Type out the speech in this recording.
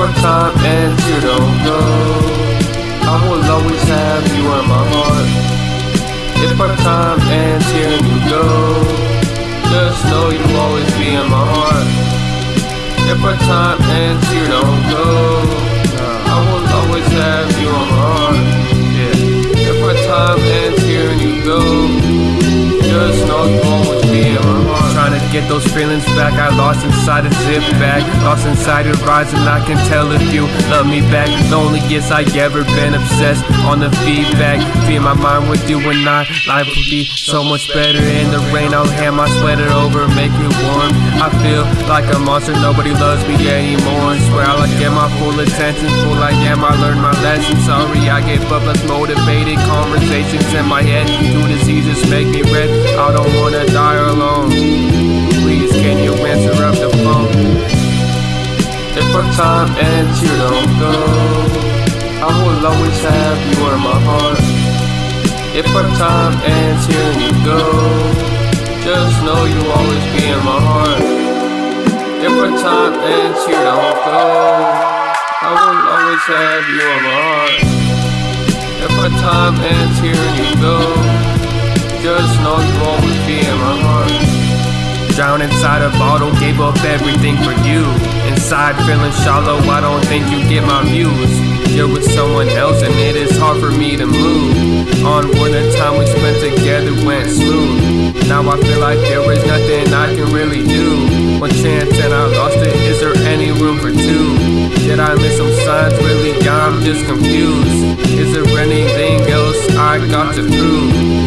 our time ends, you don't go. I will always have you in my heart. If our time ends here and you go, just know you'll always be in my heart. If our time ends, you don't go. I will always have you in my heart. Yeah. If our time ends here and you go, just know you'll get those feelings back. I lost inside a zip bag. Lost inside your eyes and I can tell if you love me back. Loneliest I ever been obsessed on the feedback. Feed my mind with you and I. Life would be so much better in the rain. I'll hand my sweater over, make it warm. I feel like a monster, nobody loves me anymore. And Swear I'll get my full attention. Fool I am, I learned my lesson. Sorry I gave up, less motivated Conversations in my head. Two diseases make me red. I don't wanna die alone time ends, you don't go. I will always have you in my heart. If our time ends here and you go, just know you'll always be in my heart. If our time ends, you don't go. I will always have you in my heart. If our time ends here and you go, just know you'll always be in my heart. Drown inside a bottle, gave up everything for you. Inside feeling shallow, I don't think you get my views. You're with someone else and it is hard for me to move. On when the time we spent together went smooth. Now I feel like there is nothing I can really do. One chance and I lost it, is there any room for two? Did I miss some signs? Really, I'm just confused. Is there anything else I got to prove?